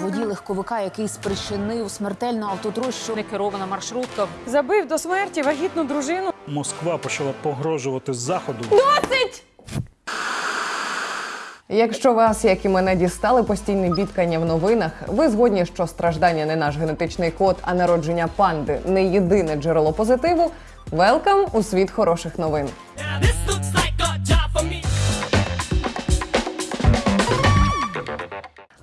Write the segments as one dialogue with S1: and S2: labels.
S1: Водій легковика, який спричинив смертельну автотрощу.
S2: Некерована маршрутка.
S3: Забив до смерті вагітну дружину.
S4: Москва почала погрожувати заходу.
S5: Якщо вас, як і мене, дістали постійні бідкання в новинах, ви згодні, що страждання не наш генетичний код, а народження панди не єдине джерело позитиву. Велкам у світ хороших новин.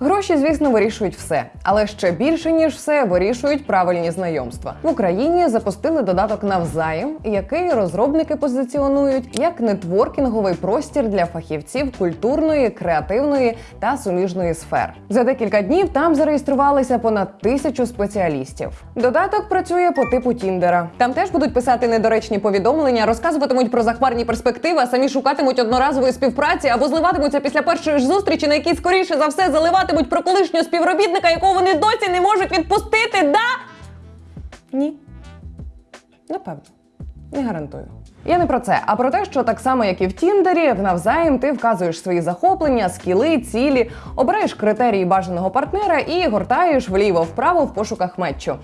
S5: Гроші, звісно, вирішують все, але ще більше ніж все вирішують правильні знайомства. В Україні запустили додаток навзаєм, який розробники позиціонують як нетворкінговий простір для фахівців культурної, креативної та суміжної сфер. За декілька днів там зареєструвалися понад тисячу спеціалістів. Додаток працює по типу Тіндера. Там теж будуть писати недоречні повідомлення, розказуватимуть про захмарні перспективи, а самі шукатимуть одноразової співпраці або зливатимуться після першої ж зустрічі, на якій скоріше за все заливатимуть про колишнього співробітника, якого вони досі не можуть відпустити. Да? Ні. Напевно. Не гарантую. Я не про це, а про те, що так само, як і в Тіндері, в навзаєм ти вказуєш свої захоплення, скіли, цілі, обираєш критерії бажаного партнера і гортаєш вліво-вправо в пошуках мечу.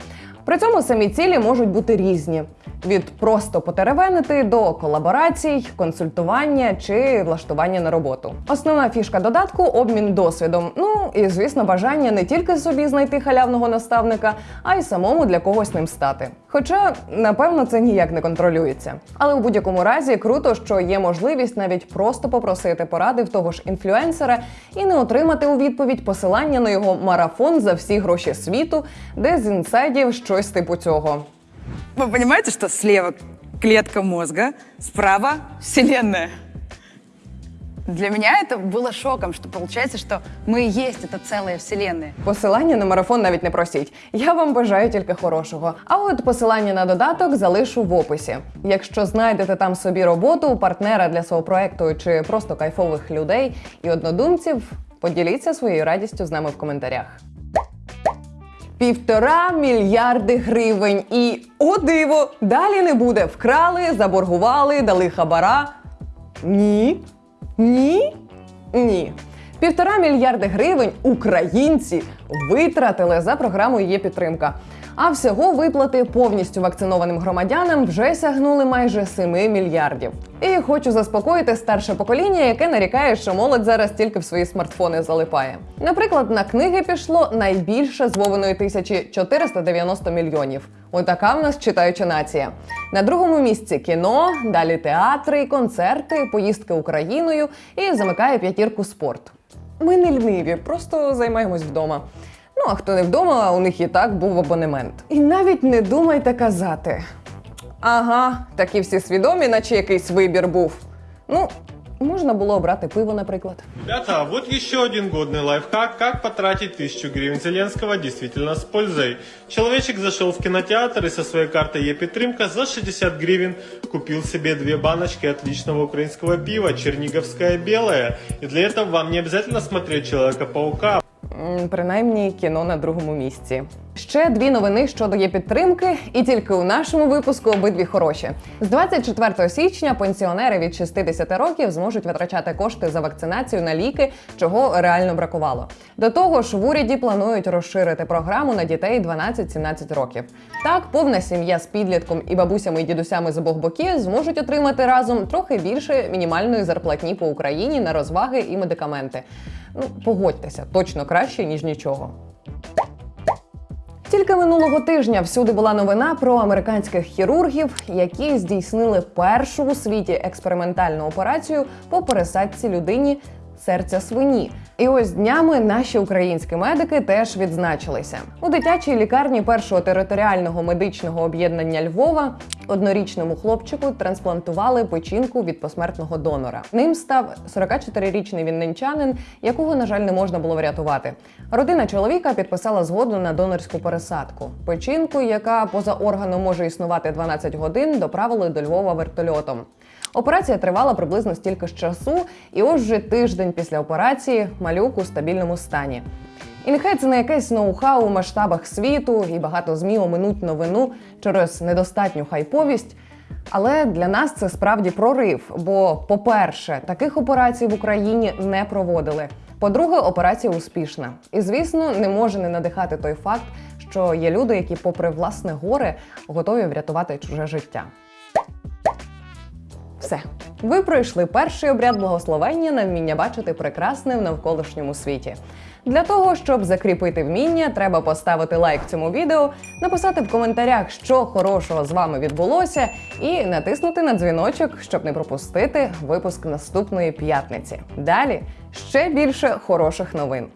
S5: При цьому самі цілі можуть бути різні: від просто потеревенити до колаборацій, консультування чи влаштування на роботу. Основна фішка додатку обмін досвідом. Ну і звісно, бажання не тільки собі знайти халявного наставника, а й самому для когось ним стати. Хоча, напевно, це ніяк не контролюється. Але у будь-якому разі круто, що є можливість навіть просто попросити поради в того ж інфлюенсера і не отримати у відповідь посилання на його марафон за всі гроші світу, де з інсайдів щось типу цього.
S3: Ви розумієте, що слева клетка мозга, справа вселенная?
S6: Для меня это было шоком, что получается, что мы и есть эта целая вселенная.
S5: Посилання на марафон навіть не просіть. Я вам бажаю тільки хорошого. А от посилання на додаток залишу в описі. Якщо знайдете там собі роботу, партнера для свого проекту чи просто кайфових людей і однодумців, поділіться своєю радістю з нами в коментарях. Півтора мільярди гривень і о диво! Далі не буде. Вкрали, заборгували, дали хабара. Ні. Ні? Ні. Півтора мільярди гривень українці витратили за програмою є підтримка. А всього виплати повністю вакцинованим громадянам вже сягнули майже 7 мільярдів. І хочу заспокоїти старше покоління, яке нарікає, що молодь зараз тільки в свої смартфони залипає. Наприклад, на книги пішло найбільше з Вовиної тисячі 490 мільйонів. Отака в нас читаюча нація. На другому місці кіно, далі театри, концерти, поїздки Україною і замикає п'ятірку спорт. Ми не ліниві, просто займаємось вдома. Ну а хто не вдома, у них і так був абонемент. І навіть не думайте казати. Ага, такі всі свідомі, наче якийсь вибір був. Ну, можна було обрати пиво, наприклад.
S7: Ребята, вот еще один годный лайфхак, как потратить тысячу гривен Зеленского действительно с пользой. Человечек зашел в кинотеатр и со своей картой Епитрымка за 60 гривен купил себе две баночки отличного украинского пива «Черниговское белое». И для этого вам не обязательно смотреть «Человека-паука»,
S5: М, Принаймні кіно на другому місці. Ще дві новини щодо є підтримки, і тільки у нашому випуску обидві хороші. З 24 січня пенсіонери від 60 років зможуть витрачати кошти за вакцинацію на ліки, чого реально бракувало. До того ж, в уряді планують розширити програму на дітей 12-17 років. Так, повна сім'я з підлітком і бабусями і дідусями з обох боків зможуть отримати разом трохи більше мінімальної зарплатні по Україні на розваги і медикаменти. Ну, погодьтеся, точно краще ніж нічого. Тільки минулого тижня всюди була новина про американських хірургів, які здійснили першу у світі експериментальну операцію по пересадці людині серця свині. І ось днями наші українські медики теж відзначилися у дитячій лікарні першого територіального медичного об'єднання Львова. Однорічному хлопчику трансплантували печінку від посмертного донора. Ним став 44-річний вінничанин, якого, на жаль, не можна було врятувати. Родина чоловіка підписала згоду на донорську пересадку. Печінку, яка поза органом може існувати 12 годин, доправили до Львова вертольотом. Операція тривала приблизно стільки ж часу, і ось вже тиждень після операції малюк у стабільному стані. І нехай це не якесь ноу-хау у масштабах світу, і багато змі оминуть новину через недостатню хайповість. Але для нас це справді прорив. Бо, по-перше, таких операцій в Україні не проводили. По-друге, операція успішна. І звісно, не може не надихати той факт, що є люди, які, попри власне горе, готові врятувати чуже життя. Все, ви пройшли перший обряд благословення на вміння бачити прекрасне в навколишньому світі. Для того, щоб закріпити вміння, треба поставити лайк цьому відео, написати в коментарях, що хорошого з вами відбулося, і натиснути на дзвіночок, щоб не пропустити випуск наступної п'ятниці. Далі ще більше хороших новин.